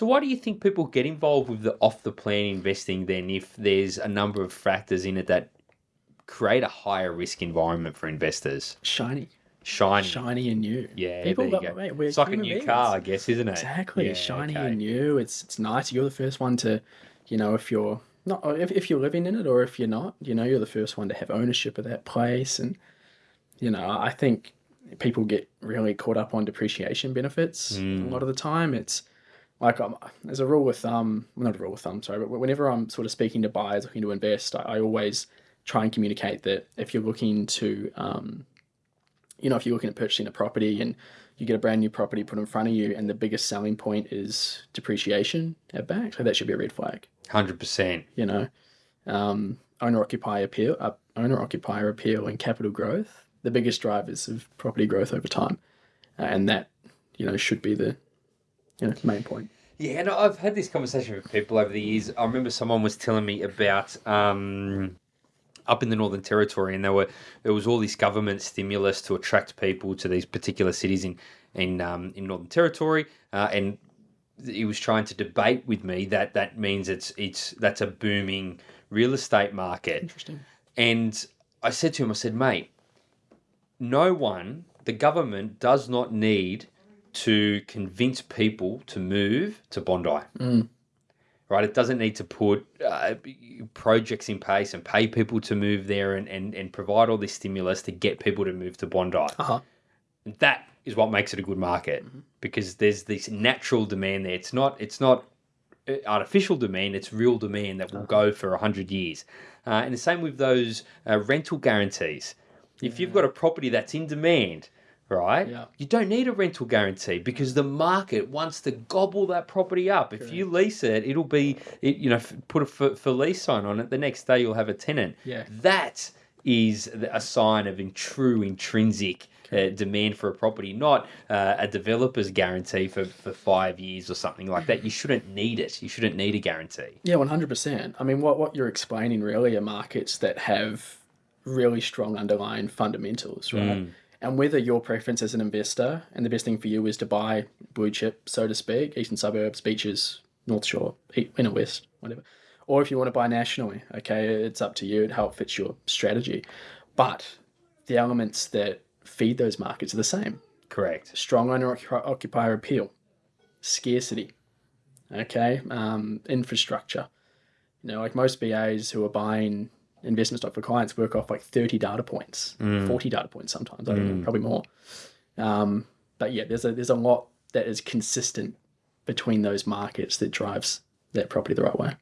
So why do you think people get involved with the off the plan investing then if there's a number of factors in it that create a higher risk environment for investors? Shiny. Shiny. Shiny and new. Yeah, People there you go. mate, it's like a new beings. car, I guess, isn't it? Exactly. Yeah, shiny okay. and new. It's it's nice. You're the first one to, you know, if you're not if, if you're living in it or if you're not, you know, you're the first one to have ownership of that place. And you know, I think people get really caught up on depreciation benefits Mm. a lot of the time. It's like um, there's a rule with um, well, not a rule with thumb, sorry, but whenever I'm sort of speaking to buyers looking to invest, I, I always try and communicate that if you're looking to um, you know, if you're looking at purchasing a property and you get a brand new property put in front of you, and the biggest selling point is depreciation at back, so that should be a red flag. 100%. You know, um, owner occupier appeal, uh, owner occupier appeal, and capital growth, the biggest drivers of property growth over time, uh, and that you know should be the you know main point. Yeah, and I've had this conversation with people over the years. I remember someone was telling me about um, up in the Northern Territory, and there were there was all this government stimulus to attract people to these particular cities in in um, in Northern Territory, uh, and he was trying to debate with me that that means it's it's that's a booming real estate market. Interesting. And I said to him, I said, mate, no one, the government does not need to convince people to move to Bondi. Right? It doesn't need to put uh, projects in place and pay people to move there and, and, and provide all this stimulus to get people to move to Bondi. Uh-huh. That is what makes it a good market because there's this natural demand there. It's not, it's not uh, artificial demand, it's real demand that will go for 100 years. Uh, and the same with those uh, rental guarantees. If you've got a property that's in demand, right, Yeah. you don't need a rental guarantee because the market wants to gobble that property up. If you lease it, it'll be, it, you know, f- put a for, for lease sign on it. The next day you'll have a tenant. Yeah. That is a sign of in true intrinsic uh, demand for a property, not uh, a developer's guarantee for, for five years or something like that. You shouldn't need it. You shouldn't need a guarantee. Yeah, one hundred percent. I mean, what what you're explaining really are markets that have really strong underlying fundamentals, right? And whether your preference as an investor and the best thing for you is to buy blue chip, so to speak, eastern suburbs, beaches, North Shore, inner west, whatever, or if you want to buy nationally, okay, it's up to you. And how it fits your strategy, but the elements that feed those markets are the same Correct. strong owner occupier appeal, scarcity, okay, um, infrastructure. You know, like most BAs who are buying investment stock for clients work off like 30 data points, 40 data points sometimes, I don't know, probably more. Um, but yeah, there's a, there's a lot that is consistent between those markets that drives that property the right way.